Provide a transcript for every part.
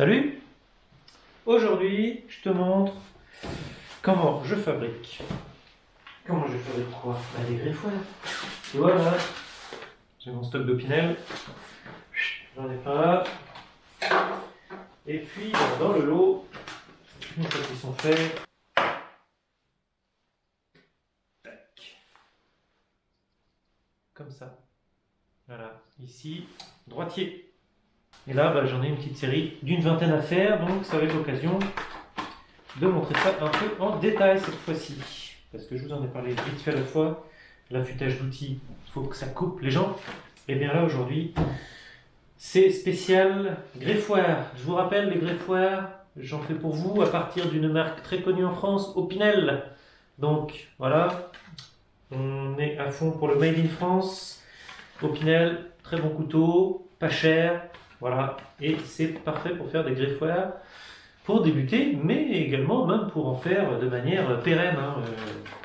Salut Aujourd'hui, je te montre comment je fabrique. Comment je fabrique quoi? Bah, Des greffoirs. Et voilà, j'ai mon stock d'opinel. J'en ai pas. Et puis, dans le lot, une fois qu'ils sont faits, tac. Comme ça. Voilà, ici, droitier. Et là, bah, j'en ai une petite série d'une vingtaine à faire, donc ça va être l'occasion de montrer ça un peu en détail cette fois-ci. Parce que je vous en ai parlé vite fait la fois, l'affûtage d'outils, il faut que ça coupe les gens. Et bien là, aujourd'hui, c'est spécial greffoir. Je vous rappelle, les greffoirs, j'en fais pour vous à partir d'une marque très connue en France, Opinel. Donc voilà, on est à fond pour le Made in France. Opinel, très bon couteau, pas cher, voilà, et c'est parfait pour faire des greffoirs pour débuter, mais également même pour en faire de manière pérenne. Hein.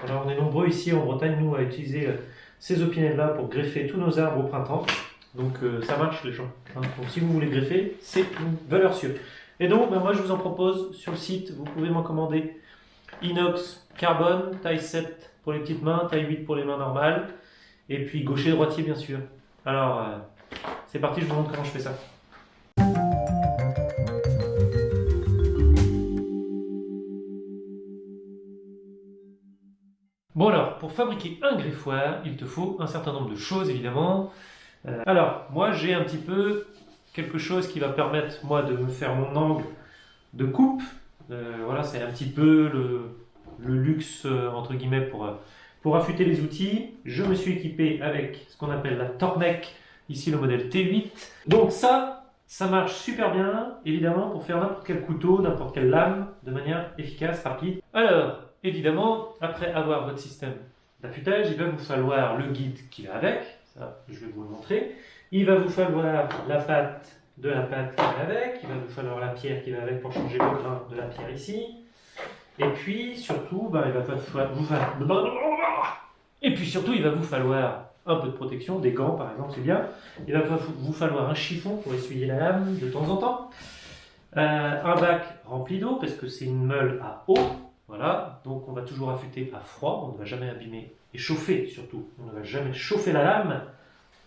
Euh, on est nombreux ici en Bretagne, nous, à utiliser euh, ces opinels-là pour greffer tous nos arbres au printemps. Donc euh, ça marche les gens. Hein. Donc si vous voulez greffer, c'est une valeur. Et donc ben, moi je vous en propose sur le site, vous pouvez m'en commander inox, carbone, taille 7 pour les petites mains, taille 8 pour les mains normales, et puis gaucher, droitier bien sûr. Alors c'est parti, je vous montre comment je fais ça. Pour fabriquer un greffoir, il te faut un certain nombre de choses évidemment. Euh, alors, moi j'ai un petit peu quelque chose qui va permettre moi de me faire mon angle de coupe. Euh, voilà, c'est un petit peu le, luxe euh, entre guillemets pour, affûter les outils. Je me suis équipé avec ce qu'on appelle la Tormec, ici le modèle T8. Donc ça, ça marche super bien, évidemment, pour faire n'importe quel couteau, n'importe quelle lame, de manière efficace, rapide. Alors, Évidemment, après avoir votre système il va vous falloir le guide qui va avec, ça je vais vous le montrer. Il va vous falloir la pâte de la pâte qui va avec, il va vous falloir la pierre qui va avec pour changer le grain de la pierre ici. Et puis surtout, ben, il va vous falloir... Et puis surtout, il va vous falloir un peu de protection, des gants par exemple, c'est bien. Il va vous falloir un chiffon pour essuyer la lame de temps en temps. Euh, un bac rempli d'eau, parce que c'est une meule à eau. Donc on va toujours affûter à froid, on ne va jamais abîmer, et chauffer surtout, on ne va jamais chauffer la lame.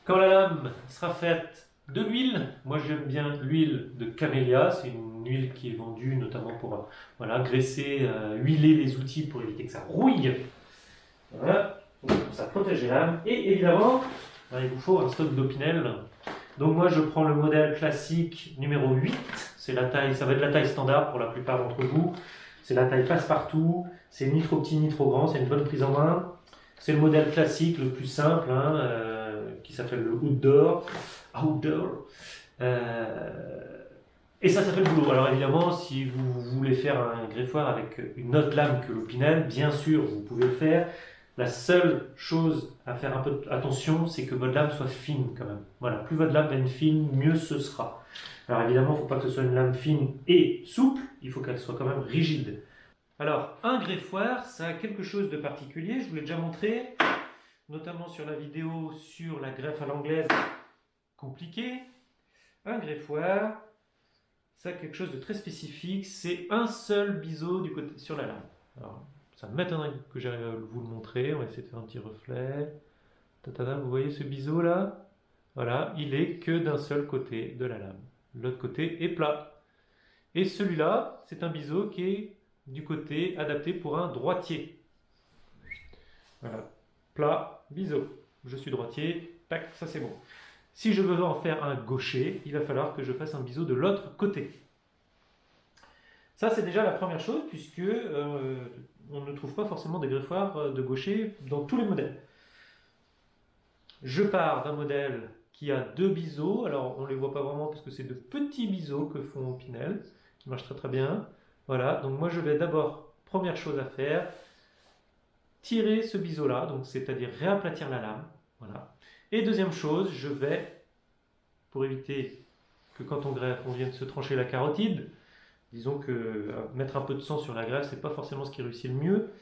Quand la lame sera faite de l'huile, moi j'aime bien l'huile de camélia, c'est une huile qui est vendue notamment pour voilà, graisser, euh, huiler les outils pour éviter que ça rouille. Voilà, donc ça protège les lames. Et évidemment, ben, il vous faut un stock d'opinel. Donc moi je prends le modèle classique numéro 8, c'est la taille, ça va être la taille standard pour la plupart d'entre vous. C'est la taille passe-partout, c'est ni trop petit ni trop grand, c'est une bonne prise en main. C'est le modèle classique, le plus simple, hein, euh, qui s'appelle le outdoor. outdoor. Euh, et ça, ça fait le boulot. Alors évidemment, si vous voulez faire un greffoir avec une autre lame que l'opinel, bien sûr, vous pouvez le faire. La seule chose à faire un peu attention, c'est que votre lame soit fine quand même. Voilà, plus votre lame est fine, mieux ce sera. Alors évidemment, il ne faut pas que ce soit une lame fine et souple, il faut qu'elle soit quand même rigide. Alors, un greffoir, ça a quelque chose de particulier, je vous l'ai déjà montré, notamment sur la vidéo sur la greffe à l'anglaise compliquée. Un greffoir, ça a quelque chose de très spécifique, c'est un seul biseau du côté, sur la lame. Ça m'étonnerait que j'arrive à vous le montrer, on va essayer de faire un petit reflet. vous voyez ce biseau là? Voilà, il est que d'un seul côté de la lame l'autre côté est plat. Et celui-là, c'est un biseau qui est du côté adapté pour un droitier. Voilà, plat, biseau. Je suis droitier, tac, ça c'est bon. Si je veux en faire un gaucher, il va falloir que je fasse un biseau de l'autre côté. Ça, c'est déjà la première chose, puisque euh, on ne trouve pas forcément des greffoirs euh, de gaucher dans tous les modèles. Je pars d'un modèle qui a deux biseaux. Alors, on ne les voit pas vraiment parce que c'est de petits biseaux que font Pinel, qui marchent très très bien. Voilà, donc moi je vais d'abord, première chose à faire, tirer ce biseau-là, donc c'est-à-dire réaplatir la lame. Voilà. Et deuxième chose, je vais, pour éviter que quand on greffe, on vienne se trancher la carotide, disons que euh, mettre un peu de sang sur la greffe, c'est pas forcément ce qui réussit le mieux.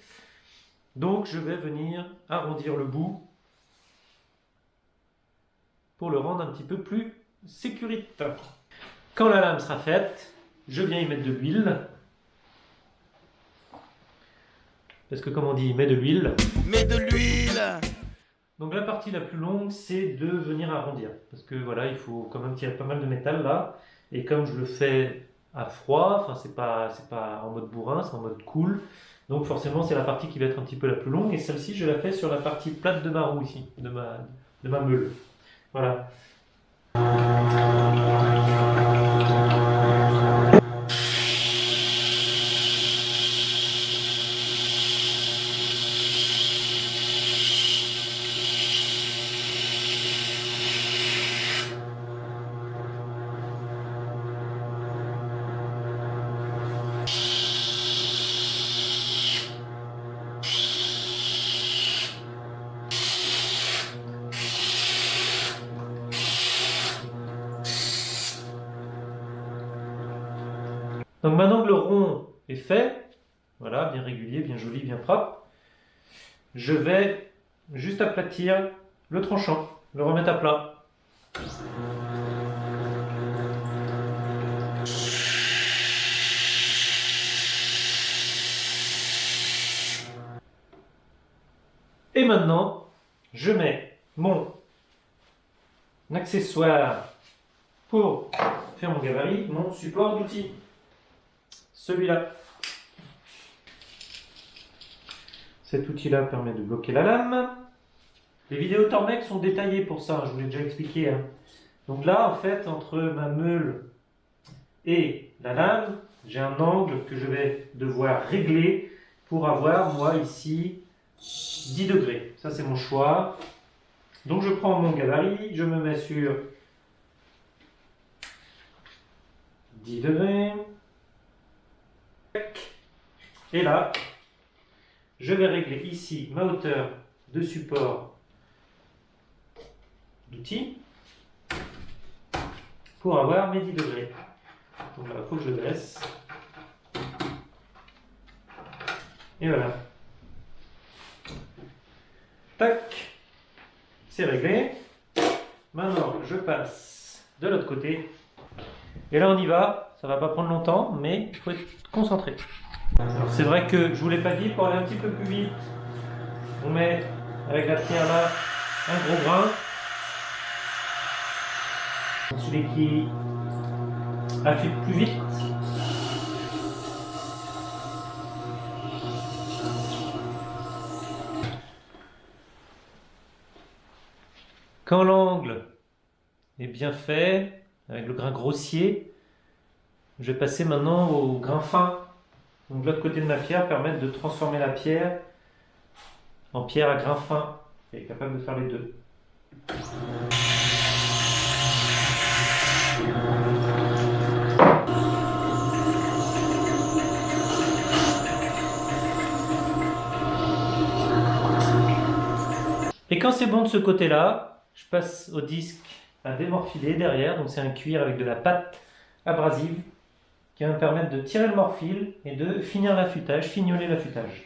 Donc je vais venir arrondir le bout pour le rendre un petit peu plus sécuritaire. Quand la lame sera faite, je viens y mettre de l'huile. Parce que comme on dit, met de l'huile. Mets de l'huile Donc la partie la plus longue, c'est de venir arrondir. Parce que voilà, il faut quand même tirer pas mal de métal là. Et comme je le fais à froid, enfin c'est pas, pas en mode bourrin, c'est en mode cool. Donc forcément c'est la partie qui va être un petit peu la plus longue. Et celle-ci, je la fais sur la partie plate de ma roue ici, de ma, de ma meule. Voilà. Donc maintenant que le rond est fait, voilà, bien régulier, bien joli, bien propre, je vais juste aplatir le tranchant, le remettre à plat. Et maintenant, je mets mon accessoire pour faire mon gabarit, mon support d'outils. Celui-là. Cet outil-là permet de bloquer la lame. Les vidéos Tormec sont détaillées pour ça, je vous l'ai déjà expliqué. hein. Donc là, en fait, entre ma meule et la lame, j'ai un angle que je vais devoir régler pour avoir, moi, ici, 10 degrés. Ça, c'est mon choix. Donc je prends mon gabarit, je me mets sur 10 degrés. Et là, je vais régler ici ma hauteur de support d'outil pour avoir mes 10 degrés. Donc là, il faut que je baisse. Et voilà. Tac. C'est réglé. Maintenant, je passe de l'autre côté. Et là, on y va. Ça va pas prendre longtemps, mais il faut être concentré. Alors, c'est vrai que je vous l'ai pas dit, pour aller un petit peu plus vite, on met avec la pierre là un gros grain. Celui qui affûte plus vite. Quand l'angle est bien fait, avec le grain grossier, je vais passer maintenant au grain fin. Donc l'autre côté de ma pierre permettre de transformer la pierre en pierre à grain fin. Et capable de faire les deux. Et quand c'est bon de ce côté-là, je passe au disque à démorphiler derrière. Donc c'est un cuir avec de la pâte abrasive qui va me permettre de tirer le morphile et de finir l'affûtage, fignoler l'affûtage.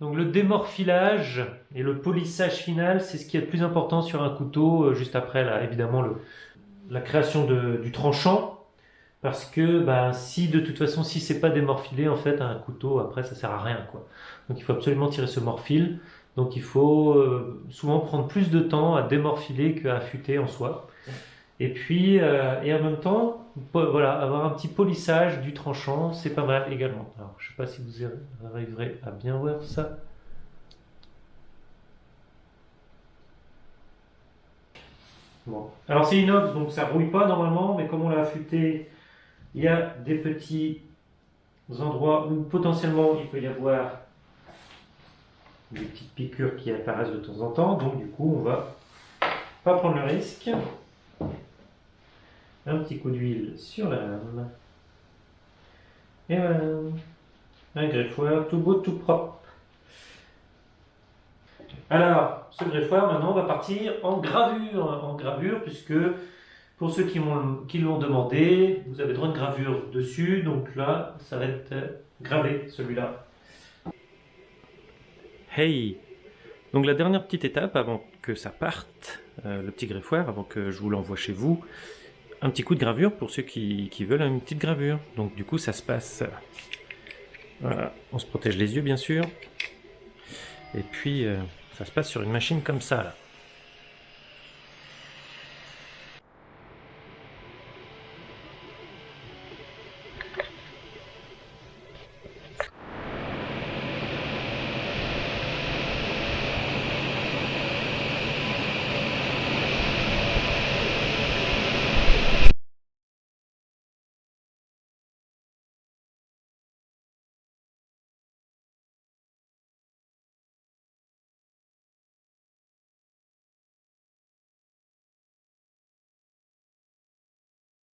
Donc le démorphilage et le polissage final, c'est ce qui est le plus important sur un couteau, euh, juste après là, évidemment le, la création du tranchant. Parce que bah, si de toute façon, si c'est pas démorphilé, en fait, un couteau, après, ça sert à rien. Quoi. Donc il faut absolument tirer ce morphile. Donc il faut euh, souvent prendre plus de temps à démorphiler qu'à affûter en soi. Et puis, euh, et en même temps, voilà, avoir un petit polissage du tranchant, c'est pas mal également. Alors, je sais pas si vous arriverez à bien voir ça. Alors c'est inox, donc ça rouille pas normalement, mais comme on l'a affûté, il y a des petits endroits où potentiellement il peut y avoir des petites piqûres qui apparaissent de temps en temps. Donc du coup, on va pas prendre le risque. Un petit coup d'huile sur la lame. Et voilà. Un greffoir tout beau, tout propre. Alors, ce greffoir, maintenant, on va partir en gravure. En gravure, puisque Pour ceux qui l'ont demandé, vous avez droit de gravure dessus, donc là, ça va être gravé celui-là. Hey Donc la dernière petite étape avant que ça parte, euh, le petit greffoir, avant que je vous l'envoie chez vous, un petit coup de gravure pour ceux qui, veulent une petite gravure. Donc du coup ça se passe... Voilà, on se protège les yeux bien sûr. Et puis euh, ça se passe sur une machine comme ça là.